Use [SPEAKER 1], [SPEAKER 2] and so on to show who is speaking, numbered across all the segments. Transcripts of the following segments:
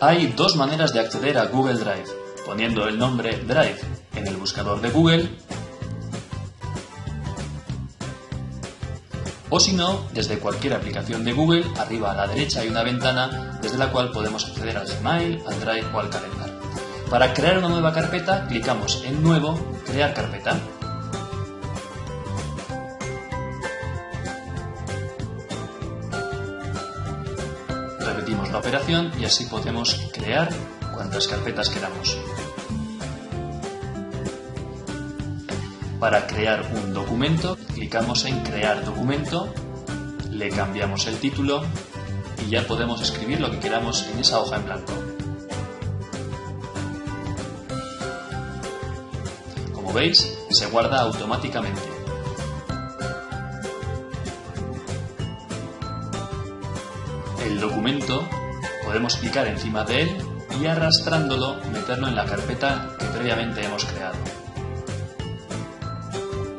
[SPEAKER 1] Hay dos maneras de acceder a Google Drive, poniendo el nombre Drive en el buscador de Google o si no, desde cualquier aplicación de Google, arriba a la derecha hay una ventana desde la cual podemos acceder al Gmail, al Drive o al Calendar. Para crear una nueva carpeta, clicamos en Nuevo, Crear carpeta. Repetimos la operación y así podemos crear cuantas carpetas queramos. Para crear un documento, clicamos en Crear documento, le cambiamos el título y ya podemos escribir lo que queramos en esa hoja en blanco. Como veis, se guarda automáticamente. El documento podemos clicar encima de él y arrastrándolo meterlo en la carpeta que previamente hemos creado.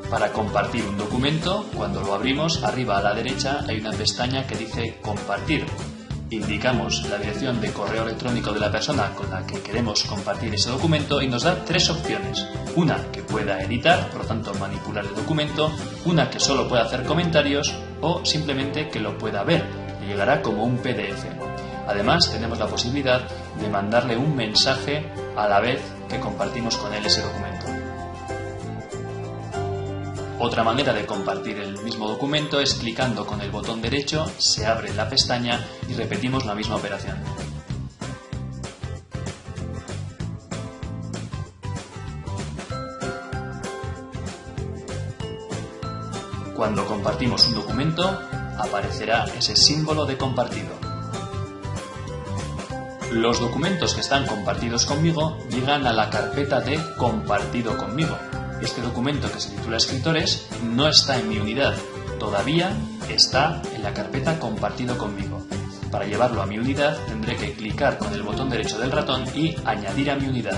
[SPEAKER 1] Para compartir un documento, cuando lo abrimos, arriba a la derecha hay una pestaña que dice Compartir. Indicamos la dirección de correo electrónico de la persona con la que queremos compartir ese documento y nos da tres opciones. Una que pueda editar, por lo tanto manipular el documento, una que solo pueda hacer comentarios o simplemente que lo pueda ver. Le llegará como un PDF. Además, tenemos la posibilidad de mandarle un mensaje a la vez que compartimos con él ese documento. Otra manera de compartir el mismo documento es clicando con el botón derecho, se abre la pestaña y repetimos la misma operación. Cuando compartimos un documento, aparecerá ese símbolo de compartido. Los documentos que están compartidos conmigo llegan a la carpeta de compartido conmigo este documento que se titula Escritores no está en mi unidad, todavía está en la carpeta Compartido conmigo. Para llevarlo a mi unidad tendré que clicar con el botón derecho del ratón y añadir a mi unidad.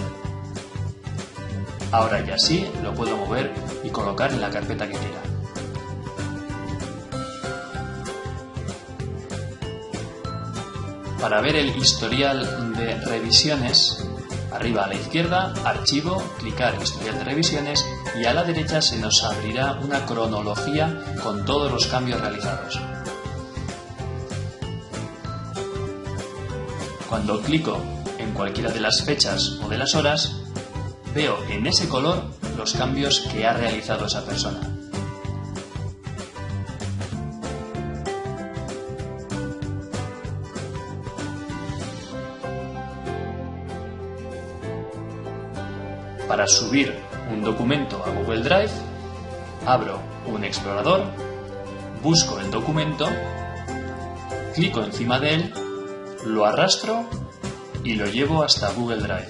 [SPEAKER 1] Ahora ya sí lo puedo mover y colocar en la carpeta que quiera. Para ver el historial de revisiones Arriba a la izquierda, Archivo, clicar Historial de revisiones y a la derecha se nos abrirá una cronología con todos los cambios realizados. Cuando clico en cualquiera de las fechas o de las horas, veo en ese color los cambios que ha realizado esa persona. Para subir un documento a Google Drive, abro un explorador, busco el documento, clico encima de él, lo arrastro y lo llevo hasta Google Drive.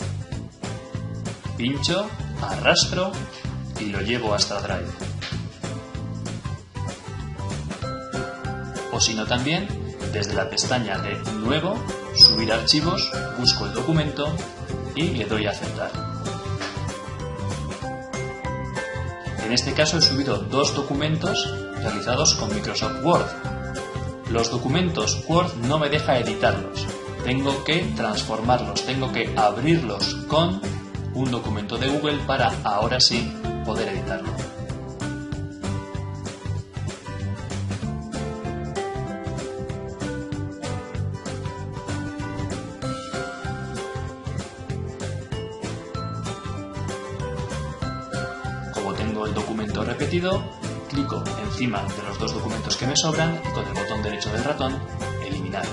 [SPEAKER 1] Pincho, arrastro y lo llevo hasta Drive. O si no también, desde la pestaña de Nuevo, Subir archivos, busco el documento y le doy a aceptar. En este caso he subido dos documentos realizados con Microsoft Word. Los documentos Word no me deja editarlos. Tengo que transformarlos, tengo que abrirlos con un documento de Google para ahora sí poder editarlo. El documento repetido, clico encima de los dos documentos que me sobran y con el botón derecho del ratón, eliminar.